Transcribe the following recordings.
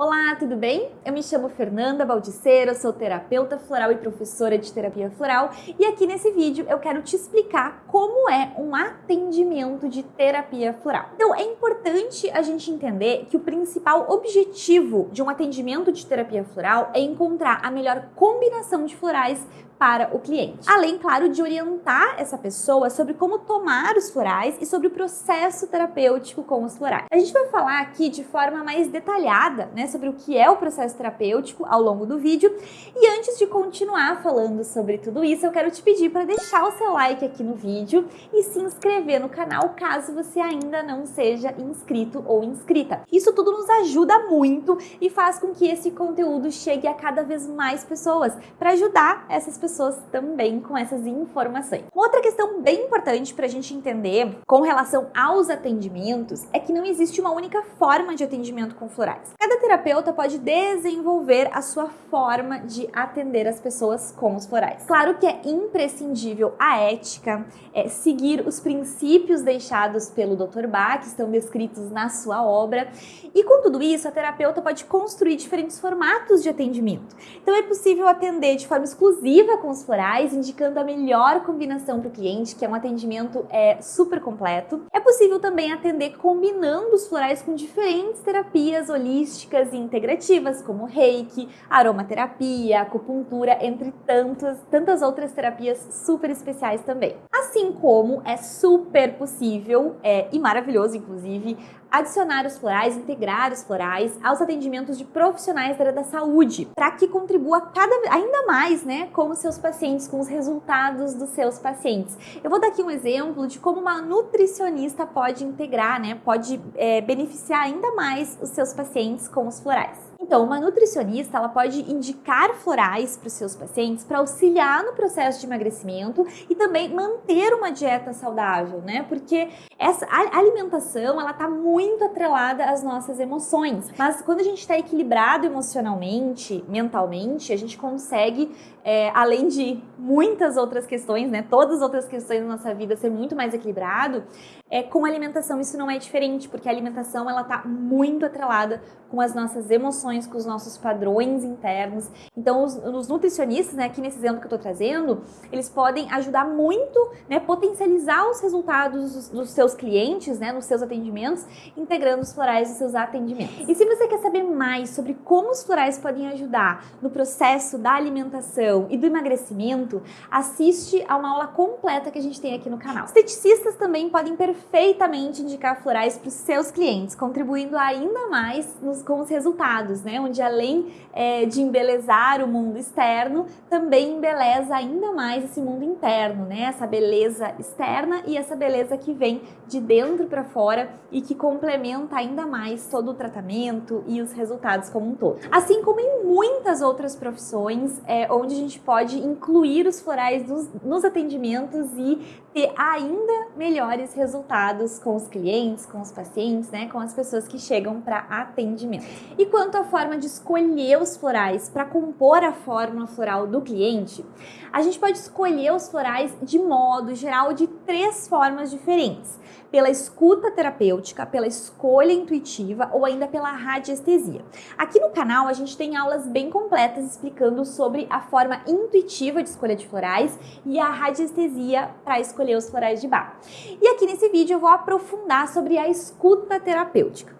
Olá, tudo bem? Eu me chamo Fernanda Baldiceira, sou terapeuta floral e professora de terapia floral e aqui nesse vídeo eu quero te explicar como é um atendimento de terapia floral. Então é importante a gente entender que o principal objetivo de um atendimento de terapia floral é encontrar a melhor combinação de florais para o cliente. Além, claro, de orientar essa pessoa sobre como tomar os florais e sobre o processo terapêutico com os florais. A gente vai falar aqui de forma mais detalhada, né, sobre o que é o processo terapêutico ao longo do vídeo. E antes de continuar falando sobre tudo isso, eu quero te pedir para deixar o seu like aqui no vídeo e se inscrever no canal caso você ainda não seja inscrito ou inscrita. Isso tudo nos ajuda muito e faz com que esse conteúdo chegue a cada vez mais pessoas para ajudar essas pessoas também com essas informações. Outra questão bem importante para a gente entender com relação aos atendimentos é que não existe uma única forma de atendimento com florais. Cada terapeuta pode desenvolver a sua forma de atender as pessoas com os florais. Claro que é imprescindível a ética, é, seguir os princípios deixados pelo Dr. Bach, que estão descritos na sua obra, e com tudo isso, a terapeuta pode construir diferentes formatos de atendimento. Então é possível atender de forma exclusiva com os florais, indicando a melhor combinação para o cliente, que é um atendimento é, super completo. É possível também atender combinando os florais com diferentes terapias holísticas e integrativas, como reiki, aromaterapia, acupuntura, entre tantas, tantas outras terapias super especiais também. Assim como é super possível é, e maravilhoso, inclusive, adicionar os florais, integrar os florais aos atendimentos de profissionais da área da saúde, para que contribua cada ainda mais, né, com os seus pacientes, com os resultados dos seus pacientes. Eu vou dar aqui um exemplo de como uma nutricionista pode integrar, né, pode é, beneficiar ainda mais os seus pacientes com os florais. Então, uma nutricionista ela pode indicar florais para os seus pacientes para auxiliar no processo de emagrecimento e também manter uma dieta saudável, né? Porque essa alimentação ela está muito atrelada às nossas emoções. Mas quando a gente está equilibrado emocionalmente, mentalmente, a gente consegue, é, além de muitas outras questões, né? Todas as outras questões da nossa vida ser muito mais equilibrado, é, com a alimentação isso não é diferente, porque a alimentação ela está muito atrelada com as nossas emoções, com os nossos padrões internos. Então, os, os nutricionistas, né, aqui nesse exemplo que eu estou trazendo, eles podem ajudar muito, né, potencializar os resultados dos, dos, seus clientes, né, nos seus atendimentos, integrando os florais nos seus atendimentos. E se você quer saber mais sobre como os florais podem ajudar no processo da alimentação e do emagrecimento, assiste a uma aula completa que a gente tem aqui no canal. Esteticistas também podem perfeitamente indicar florais para os seus clientes, contribuindo ainda mais nos, com os resultados, né? Onde além é, de embelezar o mundo externo, também embeleza ainda mais esse mundo interno, né? Essa beleza externa e essa beleza que vem de dentro para fora e que complementa ainda mais todo o tratamento e os resultados como um todo. Assim como em muitas outras profissões, é, onde a gente pode incluir os florais nos, nos atendimentos e ter ainda melhores resultados com os clientes, com os pacientes, né, com as pessoas que chegam para atendimento. E quanto à forma de escolher os florais para compor a fórmula floral do cliente, a gente pode escolher os florais de modo geral de três formas diferentes pela escuta terapêutica, pela escolha intuitiva ou ainda pela radiestesia. Aqui no canal a gente tem aulas bem completas explicando sobre a forma intuitiva de escolha de florais e a radiestesia para escolher os florais de bar. E aqui nesse vídeo eu vou aprofundar sobre a escuta terapêutica.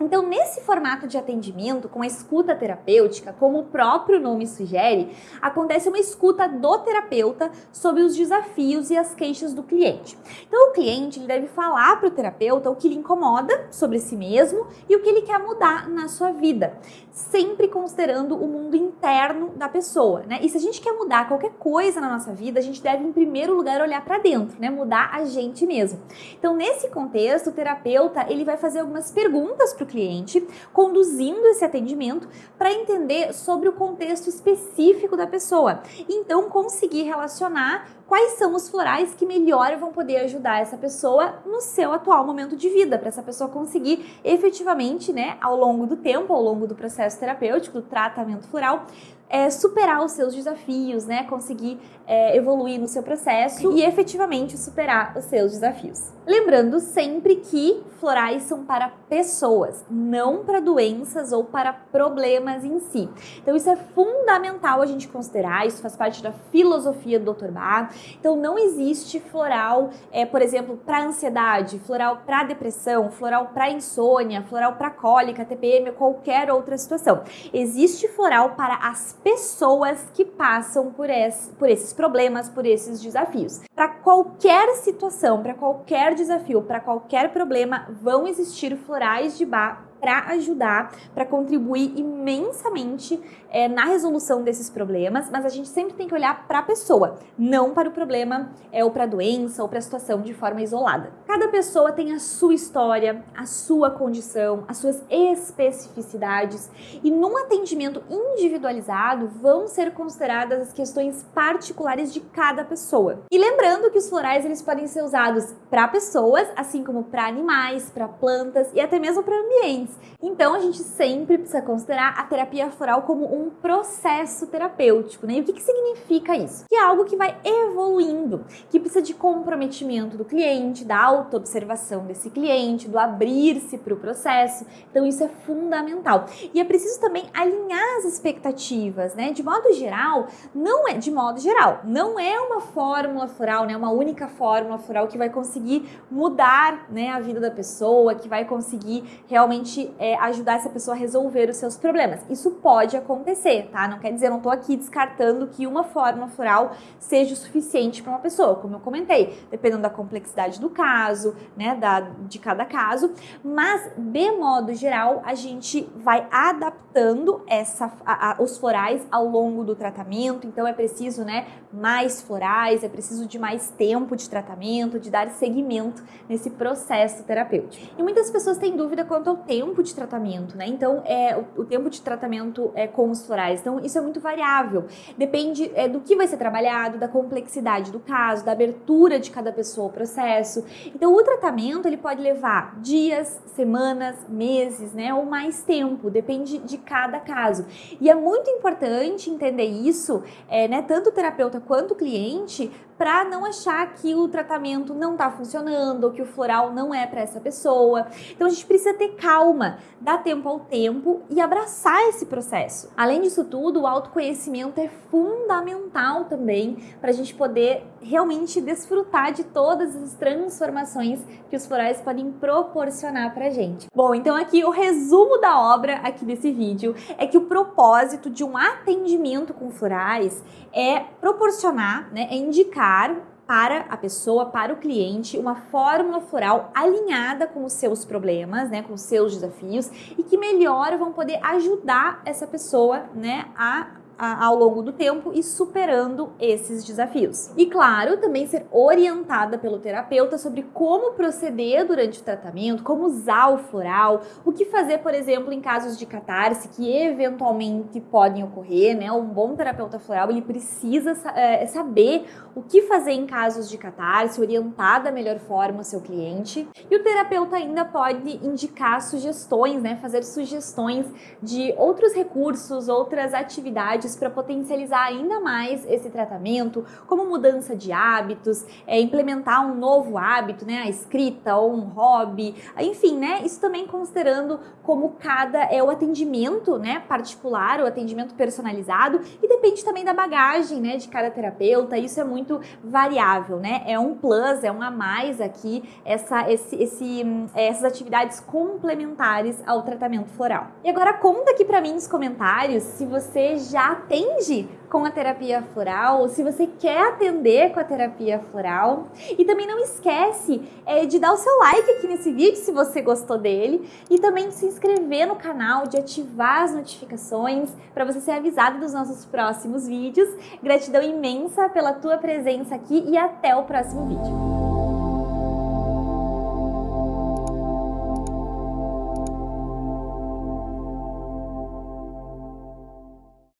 Então, nesse formato de atendimento, com a escuta terapêutica, como o próprio nome sugere, acontece uma escuta do terapeuta sobre os desafios e as queixas do cliente. Então, o cliente deve falar para o terapeuta o que lhe incomoda sobre si mesmo e o que ele quer mudar na sua vida, sempre considerando o mundo interno da pessoa, né? E se a gente quer mudar qualquer coisa na nossa vida, a gente deve, em primeiro lugar, olhar para dentro, né? Mudar a gente mesmo. Então, nesse contexto, o terapeuta ele vai fazer algumas perguntas para o cliente, conduzindo esse atendimento para entender sobre o contexto específico da pessoa. Então, conseguir relacionar quais são os florais que melhor vão poder ajudar essa pessoa no seu atual momento de vida, para essa pessoa conseguir efetivamente, né, ao longo do tempo, ao longo do processo terapêutico, do tratamento floral, é, superar os seus desafios, né? Conseguir é, evoluir no seu processo e efetivamente superar os seus desafios. Lembrando sempre que florais são para pessoas, não para doenças ou para problemas em si. Então isso é fundamental a gente considerar, isso faz parte da filosofia do Dr. Bar. Então não existe floral, é, por exemplo, para ansiedade, floral para depressão, floral para insônia, floral para cólica, TPM, qualquer outra situação. Existe floral para as pessoas que passam por, esse, por esses problemas, por esses desafios. Para qualquer situação, para qualquer desafio, para qualquer problema, vão existir florais de bar para ajudar, para contribuir imensamente é, na resolução desses problemas, mas a gente sempre tem que olhar para a pessoa, não para o problema é, ou para a doença ou para a situação de forma isolada. Cada pessoa tem a sua história, a sua condição, as suas especificidades e num atendimento individualizado vão ser consideradas as questões particulares de cada pessoa. E lembrando que os florais eles podem ser usados para pessoas, assim como para animais, para plantas e até mesmo para ambientes então a gente sempre precisa considerar a terapia floral como um processo terapêutico, né? E o que, que significa isso? Que é algo que vai evoluindo, que precisa de comprometimento do cliente, da autoobservação desse cliente, do abrir-se para o processo. Então isso é fundamental. E é preciso também alinhar as expectativas, né? De modo geral, não é de modo geral, não é uma fórmula floral, né? Uma única fórmula floral que vai conseguir mudar, né, a vida da pessoa, que vai conseguir realmente é, ajudar essa pessoa a resolver os seus problemas. Isso pode acontecer, tá? Não quer dizer, eu não tô aqui descartando que uma fórmula floral seja o suficiente para uma pessoa, como eu comentei, dependendo da complexidade do caso, né, da, de cada caso, mas de modo geral, a gente vai adaptando essa, a, a, os florais ao longo do tratamento, então é preciso, né, mais florais, é preciso de mais tempo de tratamento, de dar seguimento nesse processo terapêutico. E muitas pessoas têm dúvida quanto ao tempo tempo de tratamento, né? Então, é, o, o, tempo de tratamento é com os florais. Então, isso é muito variável. Depende é, do que vai ser trabalhado, da complexidade do caso, da abertura de cada pessoa ao processo. Então, o tratamento, ele pode levar dias, semanas, meses, né? Ou mais tempo, depende de cada caso. E é muito importante entender isso, é, né? Tanto o terapeuta quanto o cliente, para não achar que o tratamento não está funcionando que o floral não é para essa pessoa. Então a gente precisa ter calma, dar tempo ao tempo e abraçar esse processo. Além disso tudo, o autoconhecimento é fundamental também para a gente poder realmente desfrutar de todas as transformações que os florais podem proporcionar para a gente. Bom, então aqui o resumo da obra aqui desse vídeo é que o propósito de um atendimento com florais é proporcionar, né, é indicar para a pessoa, para o cliente, uma fórmula floral alinhada com os seus problemas, né, com os seus desafios e que melhor vão poder ajudar essa pessoa, né, a ao longo do tempo e superando esses desafios. E claro, também ser orientada pelo terapeuta sobre como proceder durante o tratamento, como usar o floral, o que fazer, por exemplo, em casos de catarse que eventualmente podem ocorrer, né? Um bom terapeuta floral, ele precisa é, saber o que fazer em casos de catarse, orientar da melhor forma o seu cliente. E o terapeuta ainda pode indicar sugestões, né? Fazer sugestões de outros recursos, outras atividades para potencializar ainda mais esse tratamento, como mudança de hábitos, é, implementar um novo hábito, né, a escrita ou um hobby, enfim, né, isso também considerando como cada é o atendimento, né, particular, o atendimento personalizado e depende também da bagagem, né, de cada terapeuta. Isso é muito variável, né? É um plus, é um a mais aqui essa esse, esse é, essas atividades complementares ao tratamento floral. E agora conta aqui para mim nos comentários se você já atende com a terapia floral, se você quer atender com a terapia floral. E também não esquece é, de dar o seu like aqui nesse vídeo se você gostou dele e também de se inscrever no canal, de ativar as notificações para você ser avisado dos nossos próximos vídeos. Gratidão imensa pela tua presença aqui e até o próximo vídeo.